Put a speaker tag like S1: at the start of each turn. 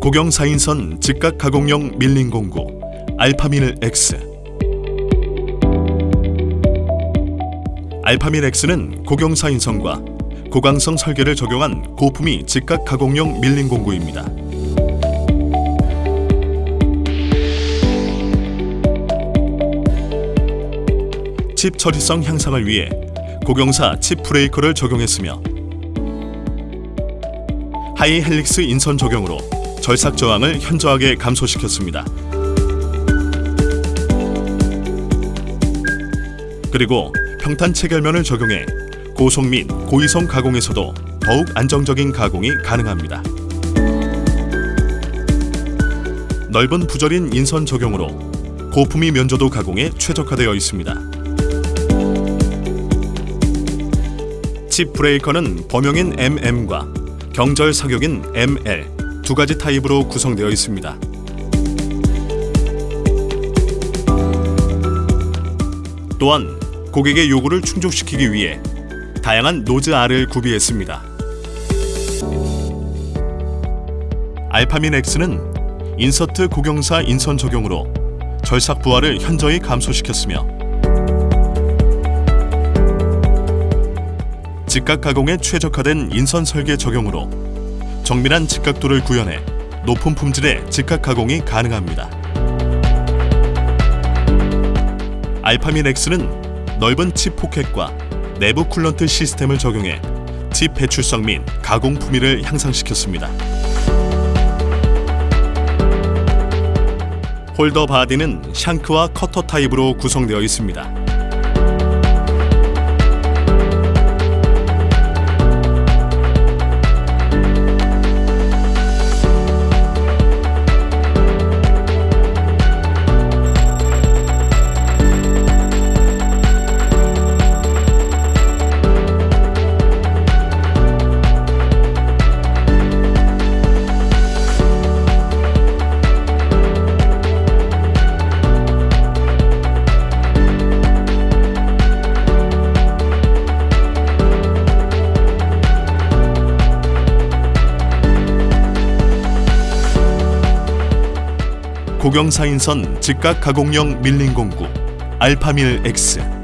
S1: 고경사인선 즉각 가공용 밀린 공구 알파밀 X 알파밀 X는 고경사인선과 고강성 설계를 적용한 고품위 즉각 가공용 밀린 공구입니다. 칩 처리성 향상을 위해 고경사 칩 브레이커를 적용했으며 high helix 인선 적용으로 절삭 저항을 현저하게 감소시켰습니다. 그리고 평탄 체결면을 적용해 고속 및 고이송 가공에서도 더욱 안정적인 가공이 가능합니다. 넓은 부절인 인선 적용으로 고품위 면조도 가공에 최적화되어 있습니다. chip breaker는 범용인 MM과 경절삭형인 ML 두 가지 타입으로 구성되어 있습니다. 또한 고객의 요구를 충족시키기 위해 다양한 nose R을 구비했습니다. 알파밀 X는 insert 고경사 인선 적용으로 절삭 부하를 현저히 감소시켰으며 직각 가공에 최적화된 인선 설계 적용으로 정밀한 직각도를 구현해 높은 품질의 직각 가공이 가능합니다. 알파밀 X는 넓은 칩 포켓과 내부 coolant 시스템을 적용해 칩 배출성 및 가공 품위를 향상시켰습니다. 홀더 바디는 shank와 커터 타입으로 구성되어 있습니다. 고경사인선 즉각 가공용 밀린 공구 알파밀 X